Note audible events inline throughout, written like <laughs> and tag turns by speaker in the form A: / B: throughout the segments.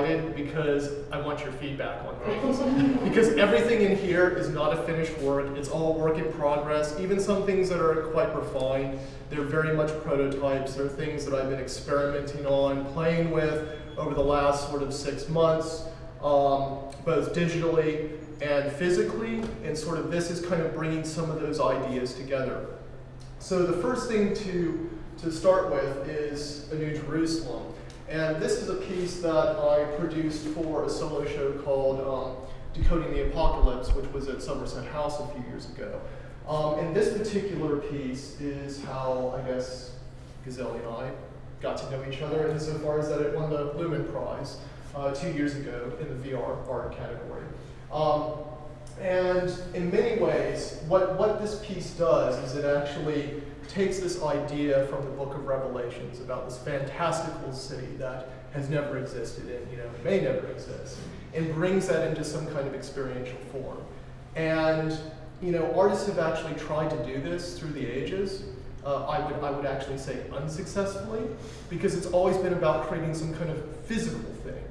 A: invited because I want your feedback on things. <laughs> because everything in here is not a finished work, it's all work in progress. Even some things that are quite refined, they're very much prototypes. They're things that I've been experimenting on, playing with over the last sort of six months, um, both digitally and physically. And sort of this is kind of bringing some of those ideas together. So the first thing to, to start with is A New Jerusalem. And this is a piece that I produced for a solo show called um, Decoding the Apocalypse, which was at Somerset House a few years ago. Um, and this particular piece is how, I guess, Gazelle and I got to know each other insofar as that it won the Lumen Prize uh, two years ago in the VR art category. Um, and in many ways, what, what this piece does is it actually takes this idea from the book of Revelations about this fantastical city that has never existed and you know may never exist, and brings that into some kind of experiential form. And you know, artists have actually tried to do this through the ages. Uh, I would I would actually say unsuccessfully, because it's always been about creating some kind of physical thing.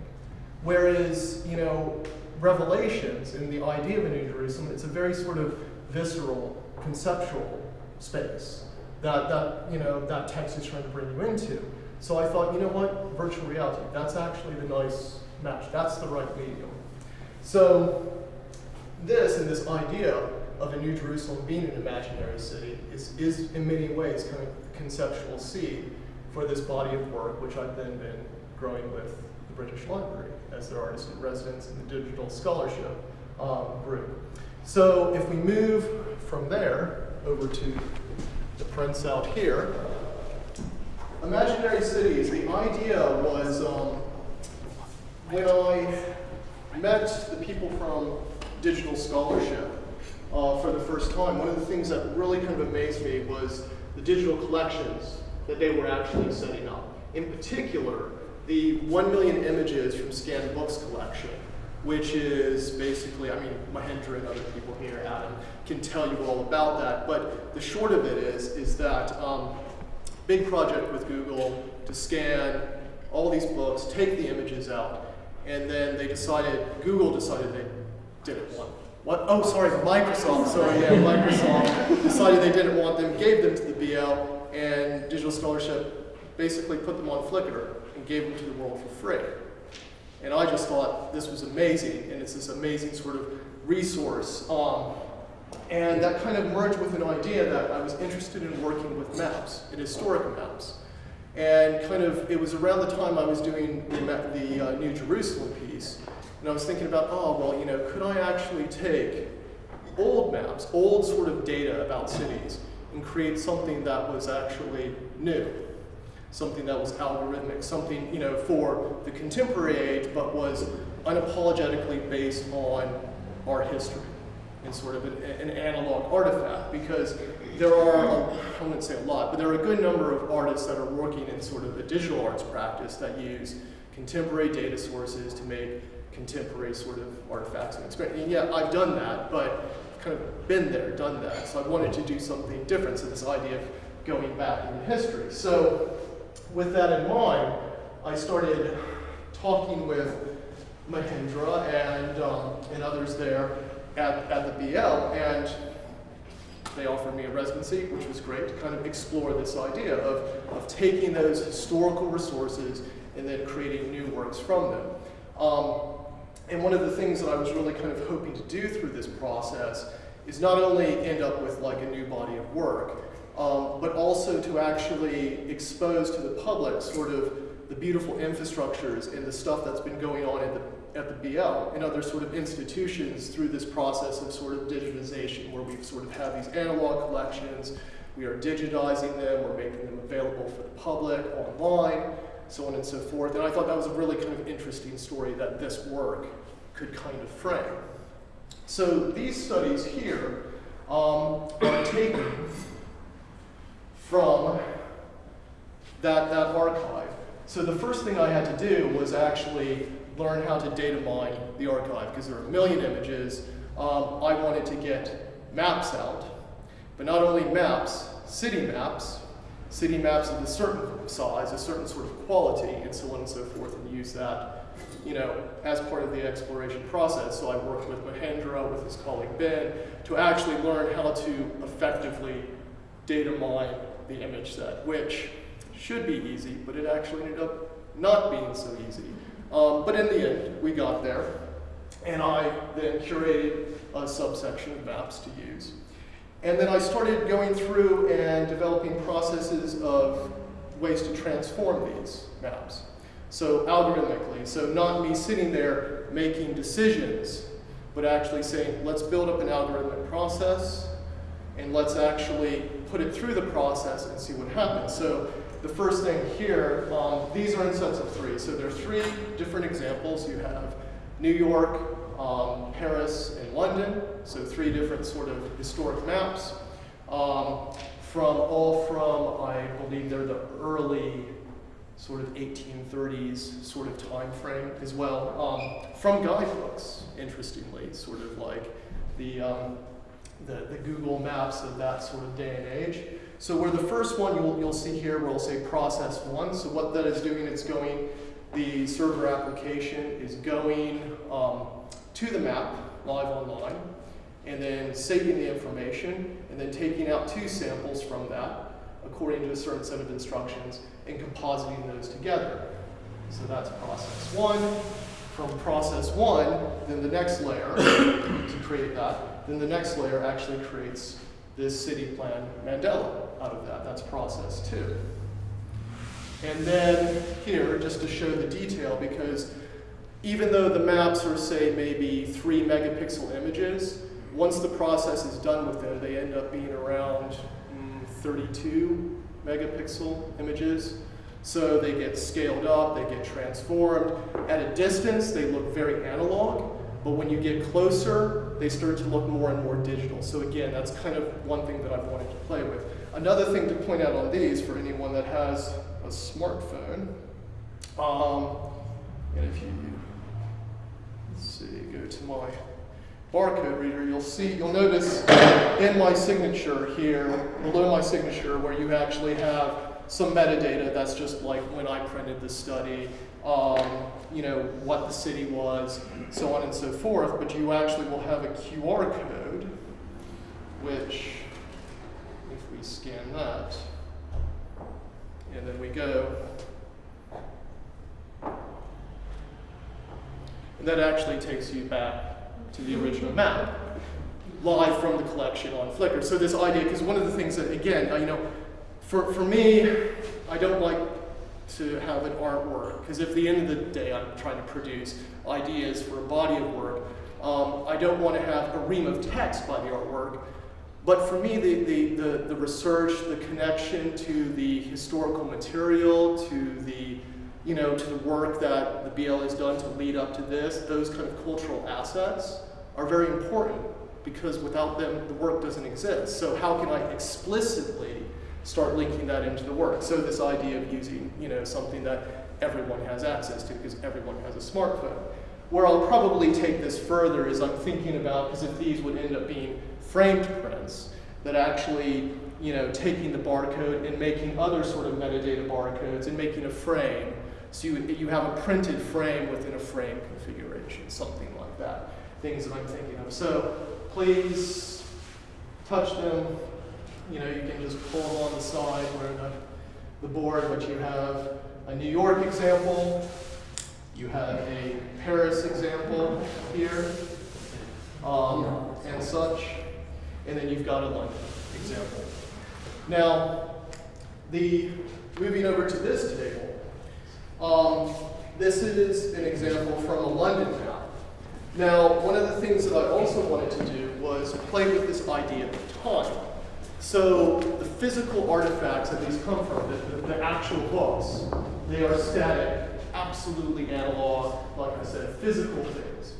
A: Whereas you know, Revelations and the idea of a New Jerusalem, it's a very sort of visceral, conceptual space that, that, you know, that text is trying to bring you into. So I thought, you know what, virtual reality, that's actually the nice match. That's the right medium. So this and this idea of a New Jerusalem being an imaginary city is, is in many ways kind of conceptual seed for this body of work, which I've then been growing with the British Library as their artist in residence in the digital scholarship um, group. So if we move from there over to the prints out here. Imaginary cities, the idea was um, when I met the people from digital scholarship uh, for the first time, one of the things that really kind of amazed me was the digital collections that they were actually setting up. In particular, the 1 million images from Scanned Books collection which is basically, I mean, Mahendra and other people here, Adam, can tell you all about that. But the short of it is, is that um, big project with Google to scan all these books, take the images out, and then they decided, Google decided they didn't want what? Oh, sorry, Microsoft. Sorry, yeah, <laughs> Microsoft decided they didn't want them, gave them to the BL, and Digital Scholarship basically put them on Flickr and gave them to the world for free. And I just thought this was amazing, and it's this amazing sort of resource. Um, and that kind of merged with an idea that I was interested in working with maps, and historic maps. And kind of, it was around the time I was doing the, the uh, New Jerusalem piece, and I was thinking about, oh, well, you know, could I actually take old maps, old sort of data about cities, and create something that was actually new? Something that was algorithmic, something you know for the contemporary age, but was unapologetically based on our history and sort of an, an analog artifact. Because there are, I wouldn't say a lot, but there are a good number of artists that are working in sort of the digital arts practice that use contemporary data sources to make contemporary sort of artifacts and experience. And yeah, I've done that, but kind of been there, done that. So I wanted to do something different. So this idea of going back into history. So with that in mind, I started talking with Mahendra and, um, and others there at, at the BL, and they offered me a residency, which was great, to kind of explore this idea of, of taking those historical resources and then creating new works from them. Um, and one of the things that I was really kind of hoping to do through this process is not only end up with like a new body of work, um, but also to actually expose to the public sort of the beautiful infrastructures and the stuff that's been going on at the, at the BL and other sort of institutions through this process of sort of digitization where we sort of have these analog collections, we are digitizing them, we're making them available for the public online, so on and so forth. And I thought that was a really kind of interesting story that this work could kind of frame. So these studies here um, are taken from that, that archive. So the first thing I had to do was actually learn how to data mine the archive because there are a million images. Um, I wanted to get maps out, but not only maps, city maps, city maps of a certain size, a certain sort of quality, and so on and so forth, and use that, you know, as part of the exploration process. So I worked with Mahendra, with his colleague Ben, to actually learn how to effectively data mine the image set, which should be easy, but it actually ended up not being so easy. Um, but in the end, we got there, and I then curated a subsection of maps to use. And then I started going through and developing processes of ways to transform these maps. So algorithmically, so not me sitting there making decisions, but actually saying, let's build up an algorithmic process, and let's actually put it through the process and see what happens. So the first thing here, um, these are in sets of three. So there are three different examples. You have New York, um, Paris, and London. So three different sort of historic maps. Um, from all from, I believe they're the early sort of 1830s sort of time frame as well. Um, from guidebooks, interestingly, sort of like the, um, the, the Google Maps of that sort of day and age. So where the first one you'll, you'll see here, we'll say process one. So what that is doing, it's going, the server application is going um, to the map live online, and then saving the information, and then taking out two samples from that according to a certain set of instructions, and compositing those together. So that's process one. From process one, then the next layer <coughs> to create that, then the next layer actually creates this city plan mandala out of that. That's process two. And then here, just to show the detail, because even though the maps are, say, maybe three megapixel images, once the process is done with them, they end up being around mm, 32 megapixel images. So they get scaled up, they get transformed. At a distance, they look very analog, but when you get closer, they start to look more and more digital. So again, that's kind of one thing that I've wanted to play with. Another thing to point out on these for anyone that has a smartphone, um, and if you, let's see, go to my barcode reader, you'll see, you'll notice in my signature here, below my signature, where you actually have some metadata that's just like when I printed the study, um, you know, what the city was, so on and so forth, but you actually will have a QR code, which, if we scan that, and then we go, and that actually takes you back to the original map, live from the collection on Flickr. So this idea, because one of the things that, again, you know, for, for me, I don't like to have an artwork, because at the end of the day, I'm trying to produce ideas for a body of work. Um, I don't want to have a ream of text by the artwork, but for me, the, the, the, the, research, the connection to the historical material, to the, you know, to the work that the BL has done to lead up to this, those kind of cultural assets are very important because without them, the work doesn't exist. So how can I explicitly start linking that into the work. So this idea of using, you know, something that everyone has access to because everyone has a smartphone. Where I'll probably take this further is I'm thinking about, because if these would end up being framed prints, that actually, you know, taking the barcode and making other sort of metadata barcodes and making a frame. So you, you have a printed frame within a frame configuration, something like that. Things that I'm thinking of. So please touch them, you know, you can just pull on the side where the, the board, but you have a New York example, you have a Paris example here, um, and such, and then you've got a London example. Now, the moving over to this table, um, this is an example from a London map. Now, one of the things that I also wanted to do was play with this idea of time. So the physical artifacts that these come from, the, the, the, actual books, they are static, absolutely analog, like I said, physical things.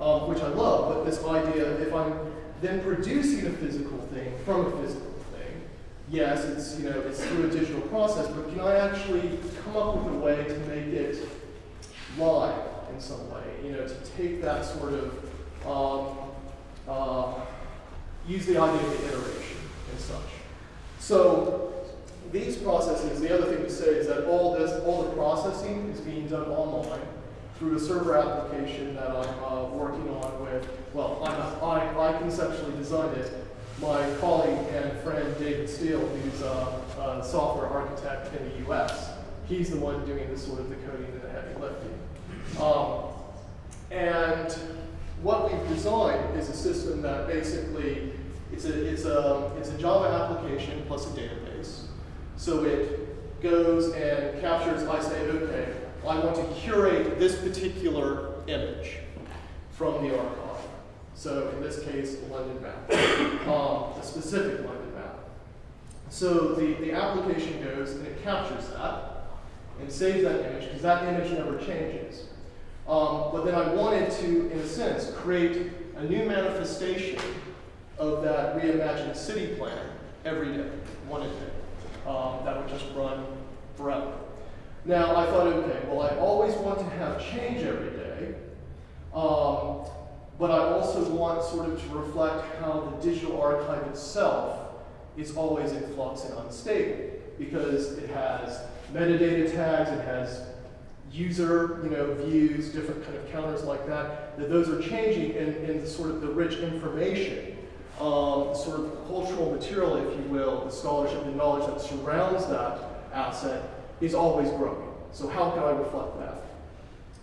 A: um, which I love, but this idea if I'm then producing a physical thing from a physical thing, yes, it's, you know, it's through a digital process, but can I actually come up with a way to make it live in some way, you know, to take that sort of, um, uh, use the idea of the iteration and such. So these processes, the other thing to say is that all this, all the processing is being done online through a server application that I'm uh, working on with, well, I'm I, I conceptually designed it. My colleague and friend David Steele, who's a, a software architect in the US, he's the one doing the sort of the coding and the heavy lifting. Um, and what we've designed is a system that basically it's a, it's a, it's a Java application plus a database. So it goes and captures, I say, okay, I want to curate this particular image from the archive. So in this case, London map, um, a specific London map. So the, the application goes and it captures that and saves that image because that image never changes. Um, but then I wanted to, in a sense, create a new manifestation of that reimagined city plan every day, one a day. Um, that would just run forever. Now I thought, okay, well I always want to have change every day, um, but I also want sort of to reflect how the digital archive itself is always in flux and unstable because it has metadata tags, it has user, you know, views, different kind of counters like that, that those are changing in, in sort of the rich information, um, sort of cultural material, if you will, the scholarship and knowledge that surrounds that asset is always growing. So how can I reflect that?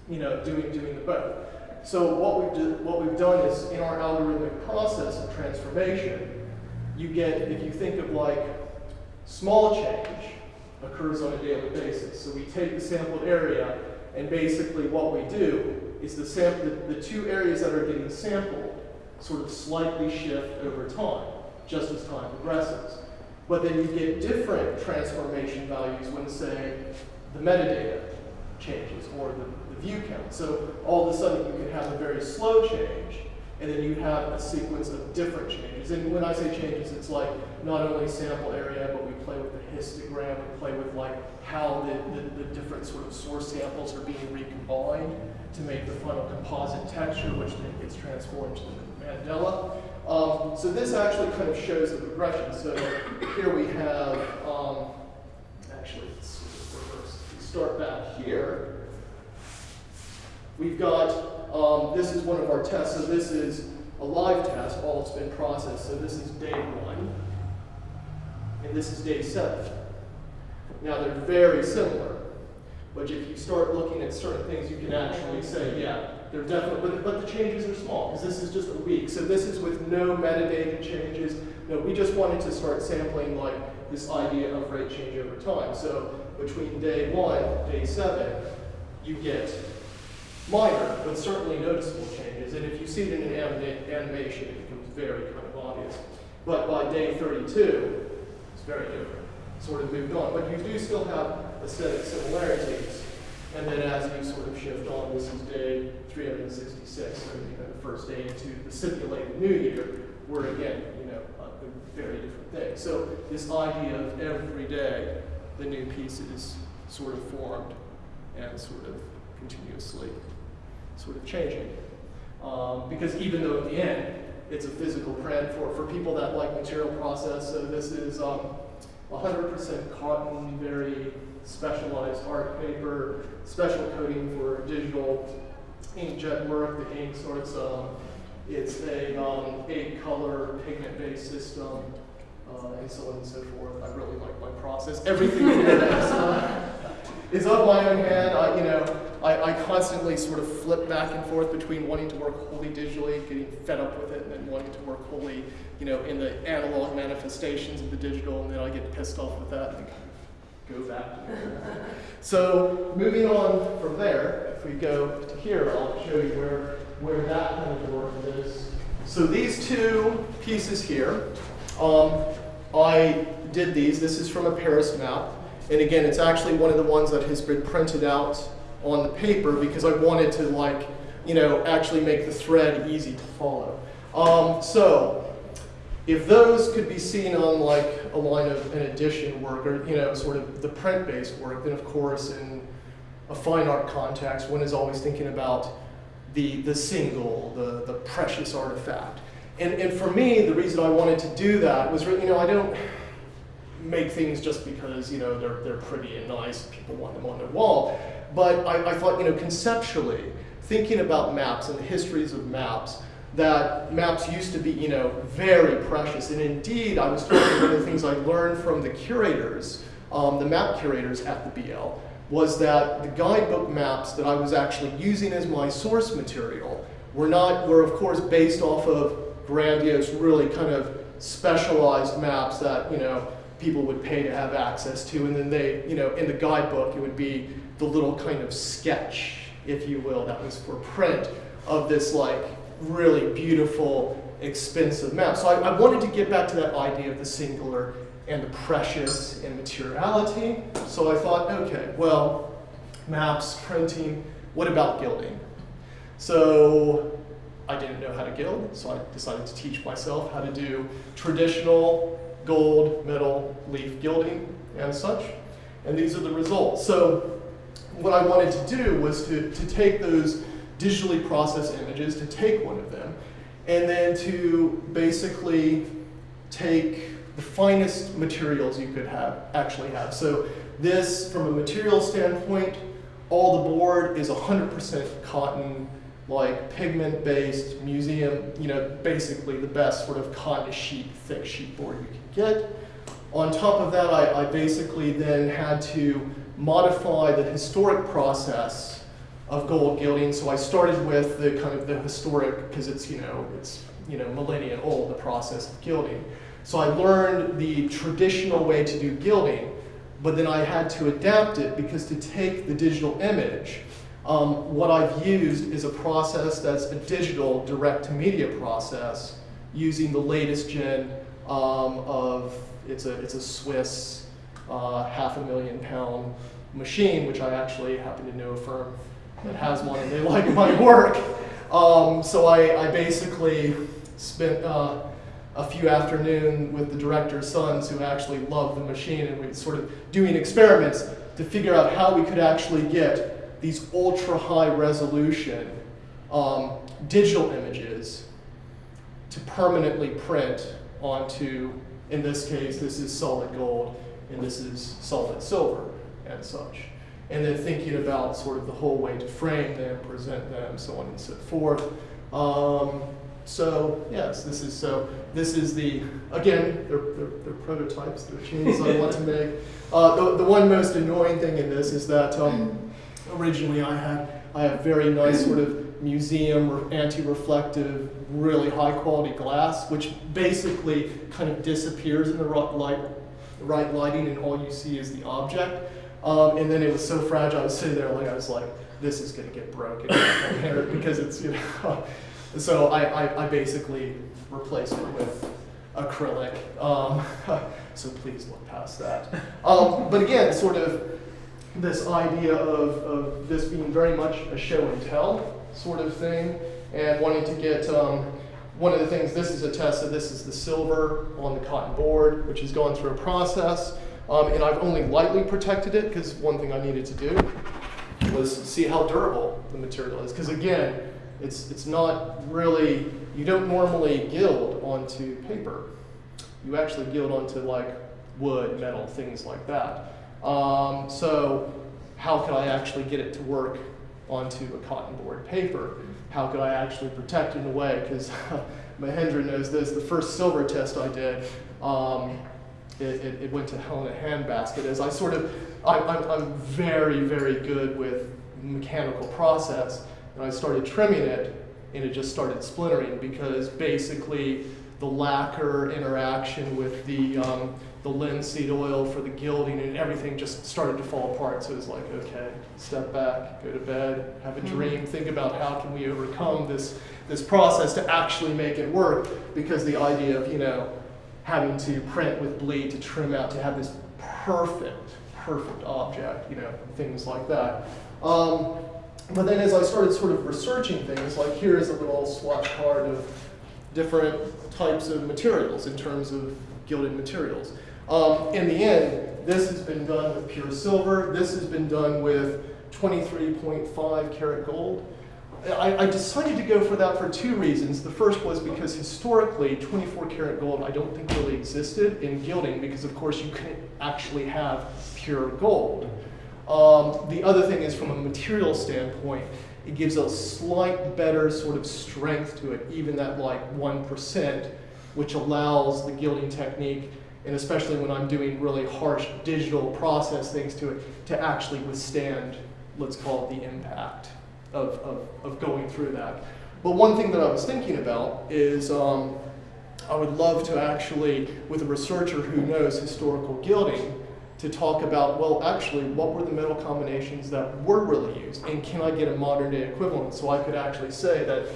A: You know, doing, doing the both. So what we've, do, what we've done is in our algorithmic process of transformation, you get, if you think of like small change, occurs on a daily basis. So we take the sampled area, and basically what we do is the, sam the, the two areas that are getting sampled sort of slightly shift over time, just as time progresses. But then you get different transformation values when, say, the metadata changes or the, the view count. So all of a sudden you can have a very slow change, and then you have a sequence of different changes. And when I say changes, it's like not only sample area, but we play with the histogram, we play with like how the, the, the different sort of source samples are being recombined to make the final composite texture, which then gets transformed to the mandala. Um, so this actually kind of shows the progression. So here we have, um, actually, let's reverse. We start back here. We've got, um, this is one of our tests. So this is a live test, all it's been processed. So this is day one, and this is day seven. Now they're very similar, but if you start looking at certain things, you can actually say, yeah, they're definitely, but, but the changes are small, because this is just a week. So this is with no metadata changes. No, we just wanted to start sampling like this idea of rate change over time. So between day one, day seven, you get minor, but certainly noticeable changes. And if you see it in an anima animation, it becomes very kind of obvious. But by day 32, it's very different. Sort of moved on. But you do still have aesthetic similarities. And then as you sort of shift on, this is day 366, so you know, the first day into the simulated new year, we're again, you know, a very different thing. So this idea of every day, the new piece is sort of formed and sort of continuously sort of changing. Um, because even though at the end, it's a physical print for, for people that like material process, so this is 100% um, cotton, very specialized art paper, special coating for digital inkjet work. The ink sorts um, it's a um, eight color pigment based system, uh, and so on and so forth. I really like my process. Everything is, uh, of my own hand. I, you know, I, I constantly sort of flip back and forth between wanting to work wholly digitally, getting fed up with it, and then wanting to work wholly, you know, in the analog manifestations of the digital, and then I get pissed off with that go back. to so moving on from there, if we go to here, I'll show you where, where that kind of work is. So these two pieces here, um, I did these. This is from a Paris map. And again, it's actually one of the ones that has been printed out on the paper because I wanted to like you know, actually make the thread easy to follow. Um, so, if those could be seen on like a line of an edition work or you know sort of the print-based work, then of course in a fine art context, one is always thinking about the the single, the the precious artifact. And and for me, the reason I wanted to do that was really, you know I don't make things just because you know they're they're pretty and nice, people want them on their wall. But I, I thought you know conceptually, thinking about maps and the histories of maps that maps used to be, you know, very precious. And indeed, I was talking one of the things I learned from the curators, um, the map curators at the BL, was that the guidebook maps that I was actually using as my source material were not, were of course based off of grandiose, really kind of specialized maps that, you know, people would pay to have access to. And then they, you know, in the guidebook, it would be the little kind of sketch, if you will, that was for print of this like really beautiful, expensive map. So I, I, wanted to get back to that idea of the singular and the precious and materiality. So I thought, okay, well, maps, printing, what about gilding? So I didn't know how to gild, so I decided to teach myself how to do traditional gold, metal, leaf gilding and such. And these are the results. So what I wanted to do was to, to take those digitally process images, to take one of them, and then to basically take the finest materials you could have actually have. So this, from a material standpoint, all the board is 100% cotton, like pigment-based museum, you know, basically the best sort of cotton sheet, thick sheet board you can get. On top of that, I, I basically then had to modify the historic process of gold gilding. So I started with the kind of the historic, because it's, you know, it's, you know, millennia old, the process of gilding. So I learned the traditional way to do gilding, but then I had to adapt it because to take the digital image, um, what I've used is a process that's a digital direct-to-media process using the latest gen um, of, it's a, it's a Swiss uh, half a million pound machine, which I actually happen to know a firm that has one and they like my work. Um, so I, I, basically spent uh, a few afternoons with the director's sons who actually love the machine and we sort of doing experiments to figure out how we could actually get these ultra high resolution um, digital images to permanently print onto, in this case, this is solid gold and this is solid silver and such and then thinking about sort of the whole way to frame them, present them, so on and so forth. Um, so yes, this is so. This is the again, they're, they're, they're prototypes. They're machines I want to <laughs> make. Uh, the, the one most annoying thing in this is that um, originally I had I have very nice sort of museum or anti-reflective, really high quality glass, which basically kind of disappears in the right light, right lighting, and all you see is the object. Um, and then it was so fragile, I was sitting there like, I was like, this is gonna get broken <laughs> because it's, you know. so I, I, I, basically replaced it with acrylic. Um, <laughs> so please look past that. Um, but again, sort of this idea of, of this being very much a show and tell sort of thing and wanting to get um, one of the things, this is a test of this is the silver on the cotton board, which has gone through a process. Um, and I've only lightly protected it because one thing I needed to do was see how durable the material is. Because again, it's, it's not really, you don't normally gild onto paper. You actually gild onto like wood, metal, things like that. Um, so how could I actually get it to work onto a cotton board paper? How could I actually protect it in a way? Because <laughs> Mahendra knows this, the first silver test I did, um, it, it, it went to hell in a handbasket as I sort of, I, I'm, I'm very, very good with mechanical process, and I started trimming it, and it just started splintering because basically the lacquer interaction with the, um, the linseed oil for the gilding and everything just started to fall apart. So it was like, okay, step back, go to bed, have a mm-hmm. dream, think about how can we overcome this, this process to actually make it work because the idea of, you know, having to print with bleed to trim out to have this perfect, perfect object, you know, things like that. Um, but then as I started sort of researching things, like here's a little swatch card of different types of materials in terms of gilded materials. Um, in the end, this has been done with pure silver. This has been done with 23.5 karat gold. I, I, decided to go for that for two reasons. The first was because historically, 24 karat gold I don't think really existed in gilding because of course you couldn't actually have pure gold. Um, the other thing is from a material standpoint, it gives a slight better sort of strength to it, even that like 1%, which allows the gilding technique, and especially when I'm doing really harsh digital process things to it, to actually withstand, let's call it the impact of, of, of going through that. But one thing that I was thinking about is um, I would love to actually, with a researcher who knows historical gilding, to talk about, well, actually, what were the metal combinations that were really used? And can I get a modern day equivalent so I could actually say that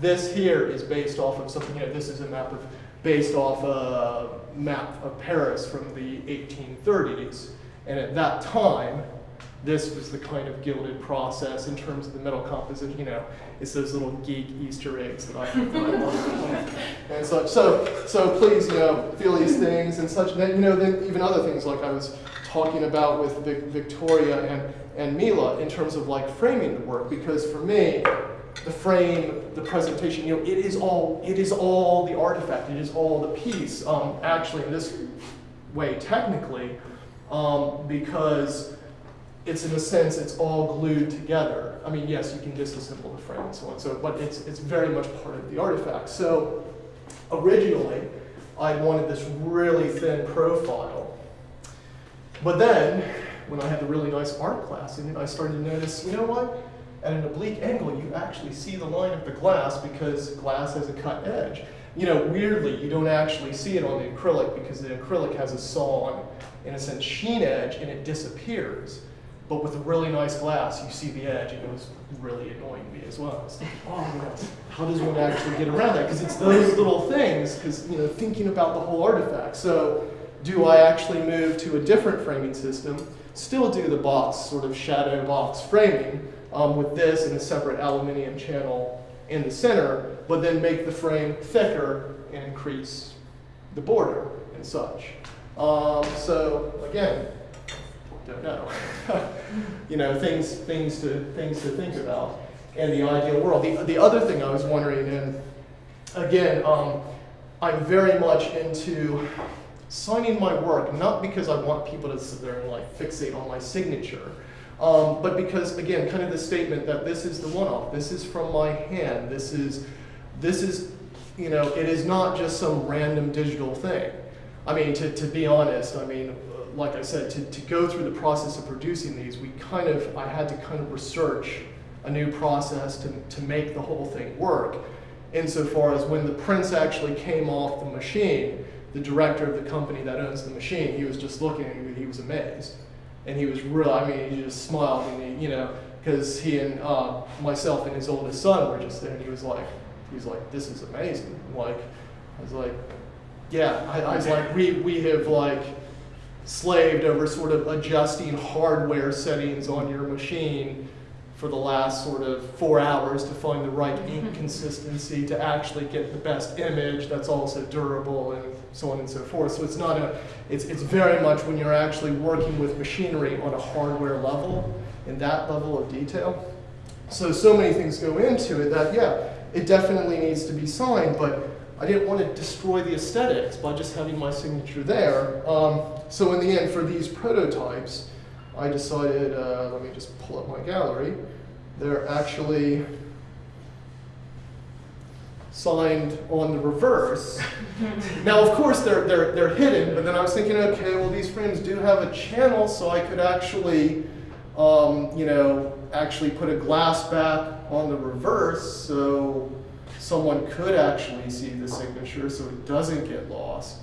A: this here is based off of something, you know, this is a map of, based off a map of Paris from the 1830s. And at that time, this was the kind of gilded process in terms of the metal composition, you know, it's those little geek Easter eggs that I, love and such. So, so please, you know, feel these things and such. And then, you know, then even other things like I was talking about with Vic Victoria and, and Mila in terms of like framing the work, because for me, the frame, the presentation, you know, it is all, it is all the artifact, it is all the piece, um, actually in this way technically, um, because it's in a sense, it's all glued together. I mean, yes, you can disassemble the frame and so on, so, but it's, it's very much part of the artifact. So originally, I wanted this really thin profile. But then, when I had the really nice art class in it, I started to notice, you know what? At an oblique angle, you actually see the line of the glass because glass has a cut edge. You know, weirdly, you don't actually see it on the acrylic because the acrylic has a sawn, in a sense, sheen edge, and it disappears. But with a really nice glass, you see the edge, and it was really annoying me as well. Like, oh, how does one actually get around that? Because it's those little things, because, you know, thinking about the whole artifact. So do I actually move to a different framing system, still do the box, sort of shadow box framing, um, with this and a separate aluminium channel in the center, but then make the frame thicker and increase the border and such. Um, so again, don't know. <laughs> you know, things, things, to, things to think about in the ideal world. The, the other thing I was wondering, and again, um, I'm very much into signing my work, not because I want people to sit there and like fixate on my signature, um, but because, again, kind of the statement that this is the one-off, this is from my hand, this is, this is, you know, it is not just some random digital thing. I mean, to, to be honest, I mean, like I said, to, to go through the process of producing these, we kind of, I had to kind of research a new process to, to make the whole thing work. Insofar as when the prints actually came off the machine, the director of the company that owns the machine, he was just looking at me, he was amazed. And he was real, I mean, he just smiled and he, you know, because he and uh, myself and his oldest son were just there and he was like, he was like, this is amazing. Like, I was like, yeah, I, I was like, we, we have like, slaved over sort of adjusting hardware settings on your machine for the last sort of four hours to find the right ink mm-hmm. consistency to actually get the best image that's also durable and so on and so forth. So it's not a, it's, it's very much when you're actually working with machinery on a hardware level, in that level of detail. So, so many things go into it that, yeah, it definitely needs to be signed, but I didn't want to destroy the aesthetics by just having my signature there. Um, so in the end, for these prototypes, I decided, uh, let me just pull up my gallery, they're actually signed on the reverse. <laughs> now, of course, they're, they're, they're hidden, but then I was thinking, okay, well, these frames do have a channel, so I could actually, um, you know, actually put a glass back on the reverse, so someone could actually see the signature so it doesn't get lost.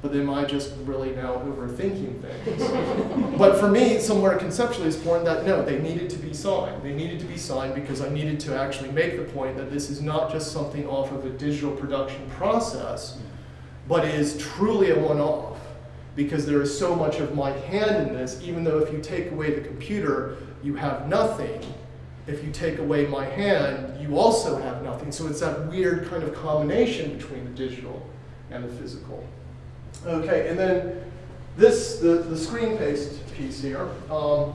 A: But they might just really now overthinking things? <laughs> but for me, somewhere conceptually, it's born that no, they needed to be signed. They needed to be signed because I needed to actually make the point that this is not just something off of a digital production process, but is truly a one-off because there is so much of my hand in this, even though if you take away the computer, you have nothing, if you take away my hand, you also have nothing. So it's that weird kind of combination between the digital and the physical. Okay, and then this, the, the screen paste piece here. Um,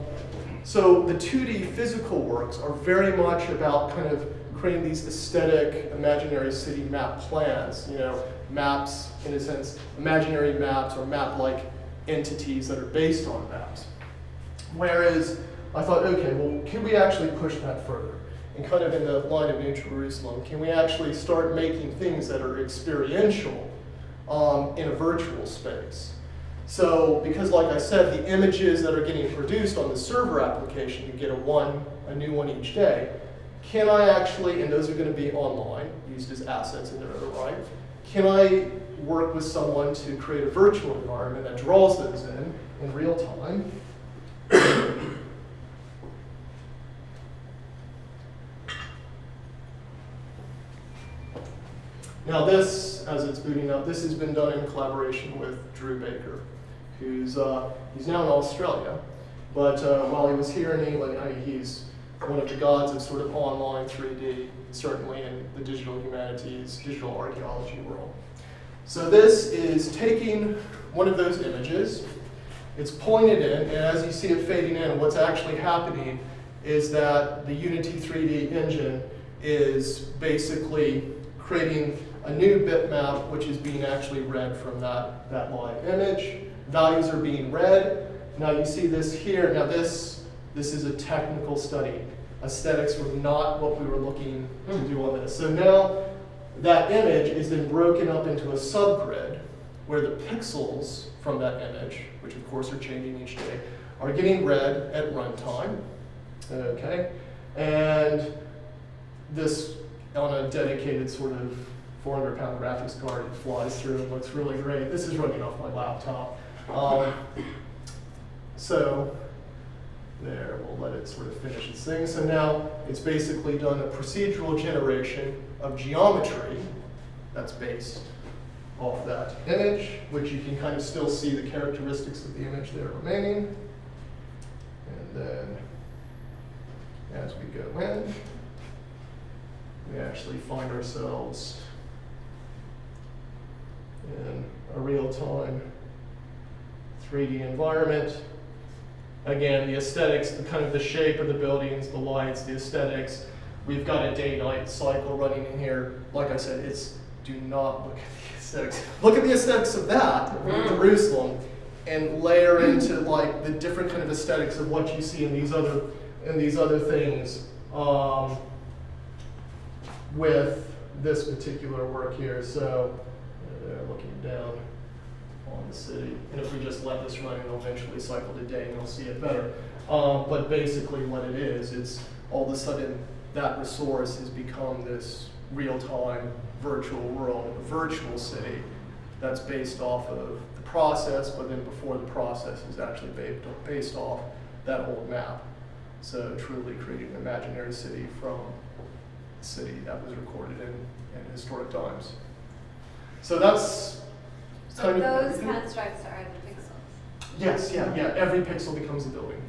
A: so the 2D physical works are very much about kind of creating these aesthetic imaginary city map plans, you know, maps, in a sense, imaginary maps or map-like entities that are based on maps. Whereas I thought, okay, well, can we actually push that further? And kind of in the line of New Jerusalem, can we actually start making things that are experiential um, in a virtual space? So, because like I said, the images that are getting produced on the server application, you get a one, a new one each day. Can I actually, and those are going to be online, used as assets in their own right, can I work with someone to create a virtual environment that draws those in in real time? Now this, as it's booting up, this has been done in collaboration with Drew Baker, who's uh, he's now in Australia, but uh, while he was here in England, I he's one of the gods of sort of online 3D, certainly in the digital humanities, digital archaeology world. So this is taking one of those images, it's it in, and as you see it fading in, what's actually happening is that the Unity 3D engine is basically creating a new bitmap which is being actually read from that, that live image. Values are being read. Now you see this here. Now this, this is a technical study. Aesthetics were not what we were looking to hmm. do on this. So now that image is then broken up into a subgrid where the pixels from that image, which of course are changing each day, are getting read at runtime. Okay? And this on a dedicated sort of 400 pound graphics card. It flies through and looks really great. This is running off my laptop. Um, so there, we'll let it sort of finish its thing. So now it's basically done a procedural generation of geometry that's based off that image, which you can kind of still see the characteristics of the image there remaining. And then as we go in, we actually find ourselves in a real-time 3D environment. Again, the aesthetics, the kind of the shape of the buildings, the lights, the aesthetics. We've got a day-night cycle running in here. Like I said, it's do not look at the aesthetics. Look at the aesthetics of that, of Jerusalem, and layer into like the different kind of aesthetics of what you see in these other in these other things um, with this particular work here. So they're looking down on the city. And if we just let this run, it'll eventually cycle to day and you'll see it better. Um, but basically what it is, it's all of a sudden that resource has become this real-time virtual world, a virtual city that's based off of the process, but then before the process is actually based, based off that old map. So truly creating an imaginary city from a city that was recorded in, in historic times. So that's
B: So
A: kind of
B: those
A: everything.
B: constructs are the pixels.
A: Yes, yeah, yeah. Every pixel becomes a building.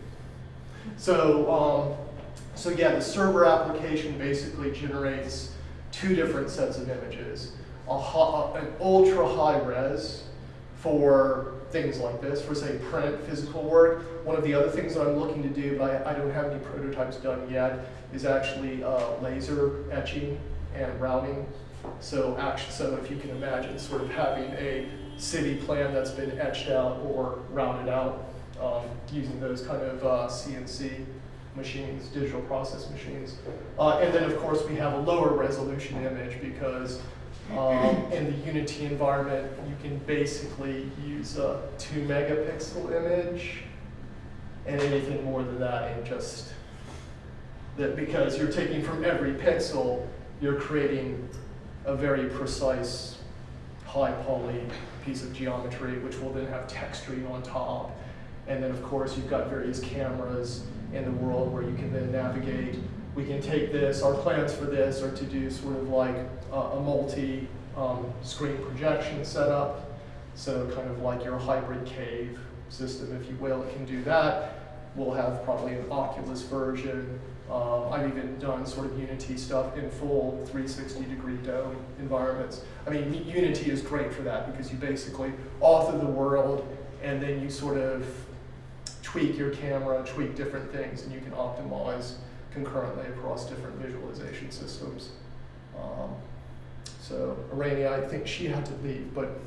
A: So, um, so yeah, the server application basically generates two different sets of images: a ho- an ultra high res for things like this, for say print physical work. One of the other things that I'm looking to do, but I, I don't have any prototypes done yet, is actually uh, laser etching and routing. So actually, so if you can imagine sort of having a city plan that's been etched out or rounded out um, using those kind of uh, CNC machines, digital process machines. Uh, and then of course we have a lower resolution image because um, <laughs> in the Unity environment you can basically use a two megapixel image and anything more than that and just that because you're taking from every pixel, you're creating a very precise high poly piece of geometry, which will then have texturing on top. And then of course you've got various cameras in the world where you can then navigate. We can take this, our plans for this are to do sort of like a, a multi um, screen projection setup. So kind of like your hybrid cave system, if you will, it can do that. We'll have probably an Oculus version Um, I've even done sort of Unity stuff in full 360 degree dome environments. I mean, Unity is great for that because you basically author the world and then you sort of tweak your camera, tweak different things, and you can optimize concurrently across different visualization systems. Um, so Arani, I think she had to leave, but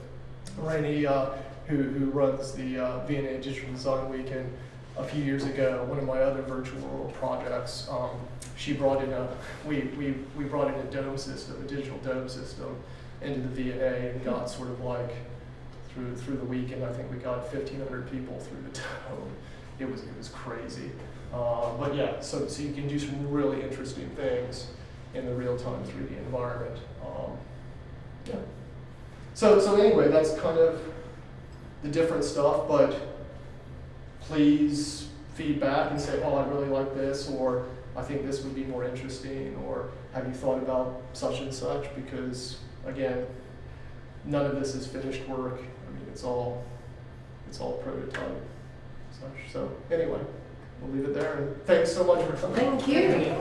A: Arani, uh, who, who runs the uh, V&A Digital Design Weekend, a few years ago, one of my other virtual world projects, um, she brought in a, we, we, we brought in a dome system, a digital dome system into the V&A and got sort of like, through, through the weekend, I think we got fifteen hundred people through the <laughs> dome. It was, it was crazy. Uh, but yeah, so, so you can do some really interesting things in the real-time 3D environment. Um, yeah. So, so anyway, that's kind of the different stuff, but please feedback and say, oh, I really like this, or I think this would be more interesting, or have you thought about such and such? Because again, none of this is finished work. I mean, it's all, it's all prototype. Such. So anyway, we'll leave it there. And thanks so much for coming.
C: Thank you.